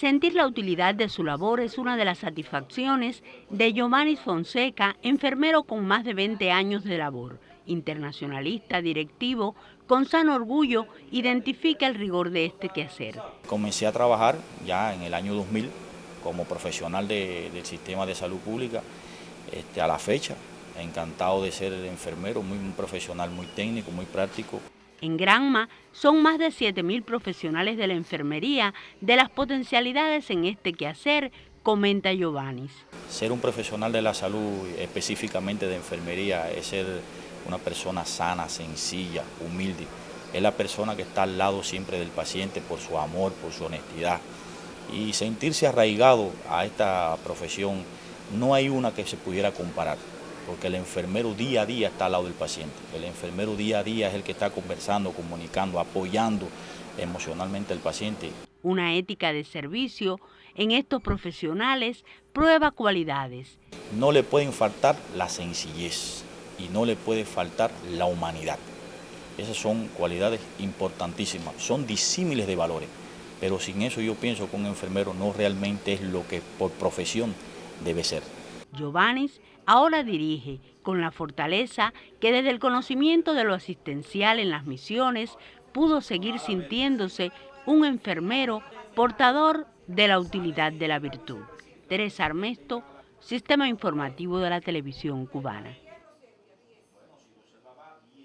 Sentir la utilidad de su labor es una de las satisfacciones de Giovanni Fonseca, enfermero con más de 20 años de labor. Internacionalista, directivo, con sano orgullo, identifica el rigor de este quehacer. Comencé a trabajar ya en el año 2000 como profesional del sistema de salud pública este, a la fecha. Encantado de ser enfermero, muy un profesional muy técnico, muy práctico. En Granma son más de 7.000 profesionales de la enfermería de las potencialidades en este quehacer, comenta Giovanni. Ser un profesional de la salud, específicamente de enfermería, es ser una persona sana, sencilla, humilde. Es la persona que está al lado siempre del paciente por su amor, por su honestidad. Y sentirse arraigado a esta profesión, no hay una que se pudiera comparar porque el enfermero día a día está al lado del paciente. El enfermero día a día es el que está conversando, comunicando, apoyando emocionalmente al paciente. Una ética de servicio en estos profesionales prueba cualidades. No le pueden faltar la sencillez y no le puede faltar la humanidad. Esas son cualidades importantísimas, son disímiles de valores, pero sin eso yo pienso que un enfermero no realmente es lo que por profesión debe ser. Giovanni ahora dirige con la fortaleza que desde el conocimiento de lo asistencial en las misiones pudo seguir sintiéndose un enfermero portador de la utilidad de la virtud. Teresa Armesto, Sistema Informativo de la Televisión Cubana.